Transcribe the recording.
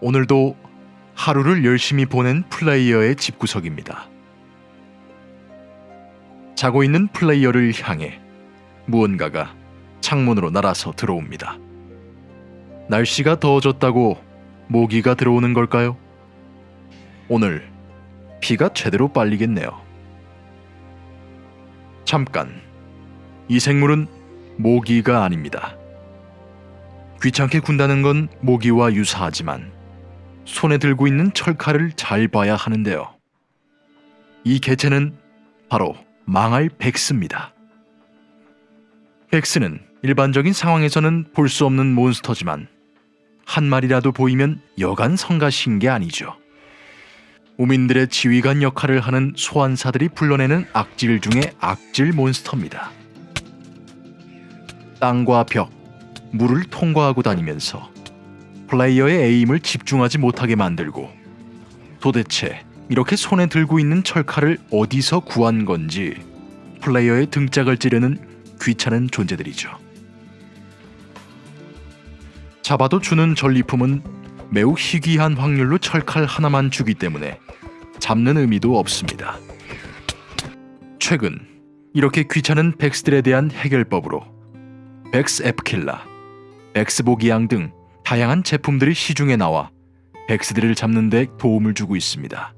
오늘도 하루를 열심히 보낸 플레이어의 집구석입니다. 자고 있는 플레이어를 향해 무언가가 창문으로 날아서 들어옵니다. 날씨가 더워졌다고 모기가 들어오는 걸까요? 오늘 비가 제대로 빨리겠네요. 잠깐, 이 생물은 모기가 아닙니다. 귀찮게 군다는 건 모기와 유사하지만 손에 들고 있는 철칼을 잘 봐야 하는데요. 이 개체는 바로 망할 백스입니다. 백스는 일반적인 상황에서는 볼 수 없는 몬스터지만 한 마리라도 보이면 여간 성가신 게 아니죠. 우민들의 지휘관 역할을 하는 소환사들이 불러내는 악질 중의 악질 몬스터입니다. 땅과 벽, 물을 통과하고 다니면서 플레이어의 에임을 집중하지 못하게 만들고 도대체 이렇게 손에 들고 있는 철칼을 어디서 구한 건지 플레이어의 등짝을 찌르는 귀찮은 존재들이죠. 잡아도 주는 전리품은 매우 희귀한 확률로 철칼 하나만 주기 때문에 잡는 의미도 없습니다. 최근 이렇게 귀찮은 백스들에 대한 해결법으로 백스 앱킬라, 백스 보기양 등 다양한 제품들이 시중에 나와 백스들을 잡는 데 도움을 주고 있습니다.